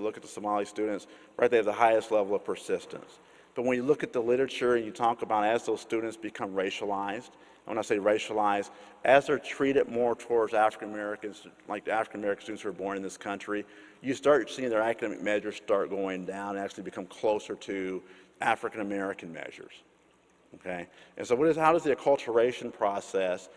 look at the Somali students, right, they have the highest level of persistence. But when you look at the literature and you talk about as those students become racialized, and when I say racialized, as they're treated more towards African Americans, like the African American students who are born in this country, you start seeing their academic measures start going down and actually become closer to African American measures. Okay? And so what is, how does the acculturation process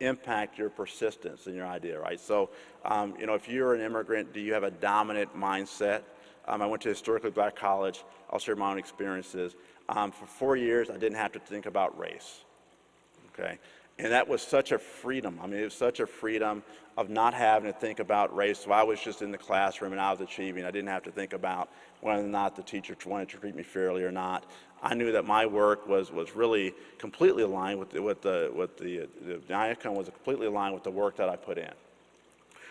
impact your persistence in your idea, right? So, um, you know, if you're an immigrant, do you have a dominant mindset? Um, I went to historically black college. I'll share my own experiences. Um, for four years, I didn't have to think about race, okay? And that was such a freedom. I mean, it was such a freedom of not having to think about race. So I was just in the classroom and I was achieving. I didn't have to think about whether or not the teacher wanted to treat me fairly or not. I knew that my work was, was really completely aligned with the, with the, with the, the, the outcome was completely aligned with the work that I put in.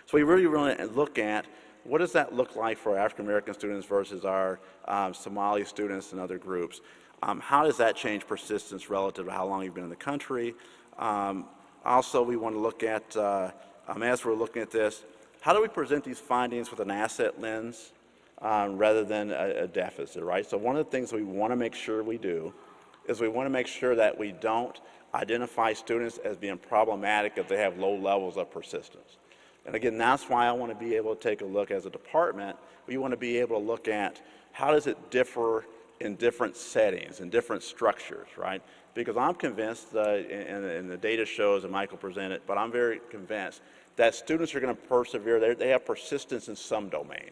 So we really, really look at what does that look like for African American students versus our um, Somali students and other groups? Um, how does that change persistence relative to how long you've been in the country? Um, also, we want to look at, uh, um, as we're looking at this, how do we present these findings with an asset lens um, rather than a, a, deficit, right? So one of the things we want to make sure we do is we want to make sure that we don't identify students as being problematic if they have low levels of persistence. And again, that's why I want to be able to take a look as a department. We want to be able to look at how does it differ in different settings, in different structures, right? Because I'm convinced, and, and, the data shows, and Michael presented, but I'm very convinced that students are going to persevere. They have persistence in some domain,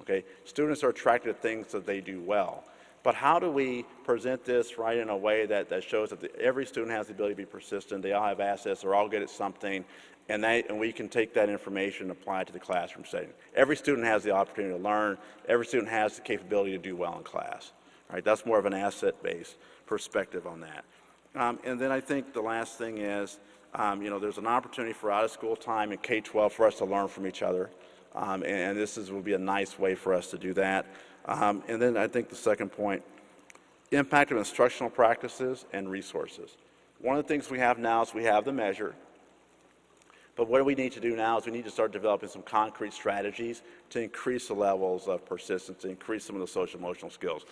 okay? Students are attracted to things that they do well. But how do we present this right in a way that, that shows that the, every student has the ability to be persistent, they all have assets, they're all good at something, and, they, and we can take that information and apply it to the classroom setting. Every student has the opportunity to learn. Every student has the capability to do well in class. Right? That's more of an asset-based perspective on that. Um, and then I think the last thing is, um, you know, there's an opportunity for out-of-school time in K-12 for us to learn from each other. Um, and, and, this is, will be a nice way for us to do that. Um, and then I think the second point, impact of instructional practices and resources. One of the things we have now is we have the measure, but what we need to do now is we need to start developing some concrete strategies to increase the levels of persistence, to increase some of the social emotional skills.